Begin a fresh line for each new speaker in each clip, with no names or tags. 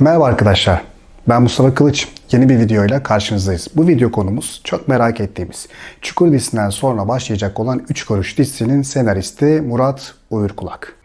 Merhaba arkadaşlar. Ben Mustafa Kılıç. Yeni bir videoyla karşınızdayız. Bu video konumuz çok merak ettiğimiz Çukur dizisinden sonra başlayacak olan 3 Kuruş dizisinin senaristi Murat Uyurkulak.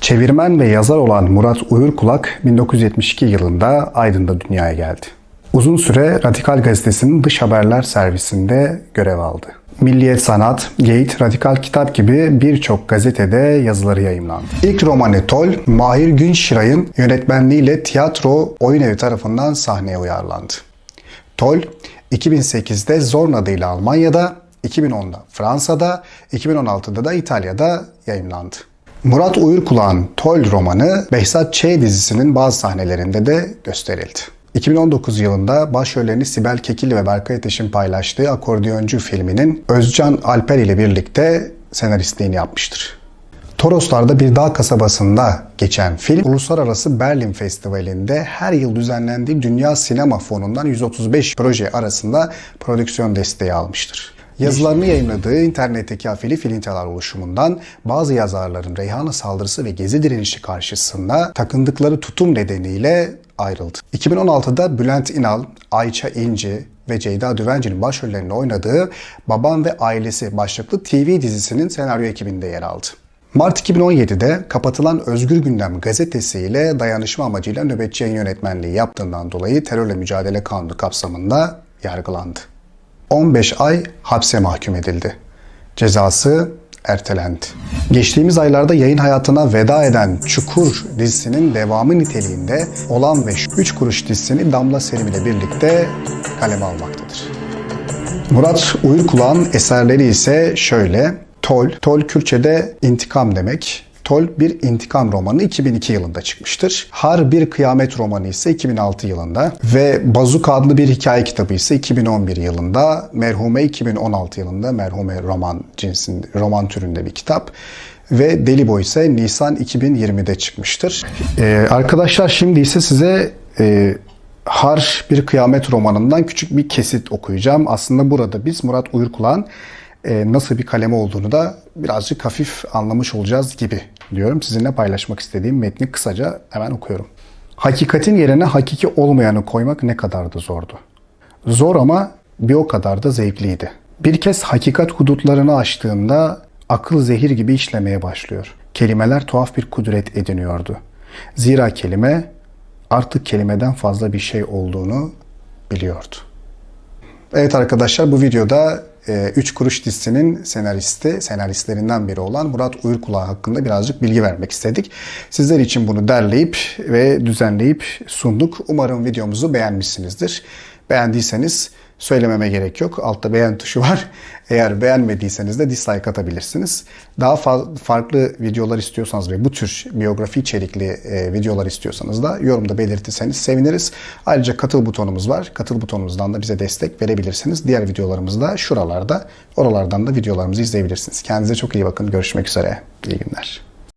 Çevirmen ve yazar olan Murat Uyurkulak 1972 yılında Aydın'da dünyaya geldi. Uzun süre Radikal Gazetesi'nin dış haberler servisinde görev aldı. Milliyet Sanat, Geyit, Radikal Kitap gibi birçok gazetede yazıları yayımlandı. İlk romanı Tol, Mahir Günşiray'ın yönetmenliğiyle tiyatro oyun evi tarafından sahneye uyarlandı. Tol, 2008'de Zorn adıyla Almanya'da, 2010'da Fransa'da, 2016'da da İtalya'da yayımlandı. Murat Uyurkulak'ın Tol romanı Behzat Ç. dizisinin bazı sahnelerinde de gösterildi. 2019 yılında başrollerini Sibel Kekilli ve Berkay Ateş'in paylaştığı Akordeoncu filminin Özcan Alper ile birlikte senaristliğini yapmıştır. Toroslar'da bir dağ kasabasında geçen film, Uluslararası Berlin Festivali'nde her yıl düzenlendiği Dünya Sinema Fonu'ndan 135 proje arasında prodüksiyon desteği almıştır. Yazılarını yayınladığı internetteki afili filintalar oluşumundan bazı yazarların Reyhanlı saldırısı ve gezi direnişi karşısında takındıkları tutum nedeniyle ayrıldı. 2016'da Bülent İnal, Ayça İnci ve Ceyda Düvenci'nin başrollerini oynadığı Baban ve Ailesi başlıklı TV dizisinin senaryo ekibinde yer aldı. Mart 2017'de kapatılan Özgür Gündem gazetesiyle dayanışma amacıyla nöbetçi yayın yönetmenliği yaptığından dolayı terörle mücadele kanunu kapsamında yargılandı. 15 ay hapse mahkum edildi. Cezası ertelendi. Geçtiğimiz aylarda yayın hayatına veda eden Çukur dizisinin devamı niteliğinde olan ve 3 kuruş dizisini Damla Selim ile birlikte kaleme almaktadır. Murat Uyurkulak'ın eserleri ise şöyle. Tol, Tol Kürtçe'de intikam demek. Tol bir intikam romanı 2002 yılında çıkmıştır. Har bir kıyamet romanı ise 2006 yılında ve Bazuka adlı bir hikaye kitabı ise 2011 yılında. Merhume 2016 yılında Merhume roman cinsin roman türünde bir kitap ve Deli Boy ise Nisan 2020'de çıkmıştır. Ee, arkadaşlar şimdi ise size e, Har bir kıyamet romanından küçük bir kesit okuyacağım. Aslında burada biz Murat Uyurkulak'ın e, nasıl bir kaleme olduğunu da birazcık hafif anlamış olacağız gibi diyorum. Sizinle paylaşmak istediğim metni kısaca hemen okuyorum. Hakikatin yerine hakiki olmayanı koymak ne kadar da zordu. Zor ama bir o kadar da zevkliydi. Bir kez hakikat hudutlarını aştığında akıl zehir gibi işlemeye başlıyor. Kelimeler tuhaf bir kudret ediniyordu. Zira kelime artık kelimeden fazla bir şey olduğunu biliyordu. Evet arkadaşlar bu videoda 3 e, Kuruş dizisinin senaristi, senaristlerinden biri olan Murat Uyurkulak hakkında birazcık bilgi vermek istedik. Sizler için bunu derleyip ve düzenleyip sunduk. Umarım videomuzu beğenmişsinizdir. Beğendiyseniz söylememe gerek yok. Altta beğen tuşu var. Eğer beğenmediyseniz de dislike atabilirsiniz. Daha fa- farklı videolar istiyorsanız ve bu tür biyografi içerikli e, videolar istiyorsanız da yorumda belirtirseniz seviniriz. Ayrıca katıl butonumuz var. Katıl butonumuzdan da bize destek verebilirsiniz. Diğer videolarımız da şuralarda. Oralardan da videolarımızı izleyebilirsiniz. Kendinize çok iyi bakın. Görüşmek üzere. İyi günler.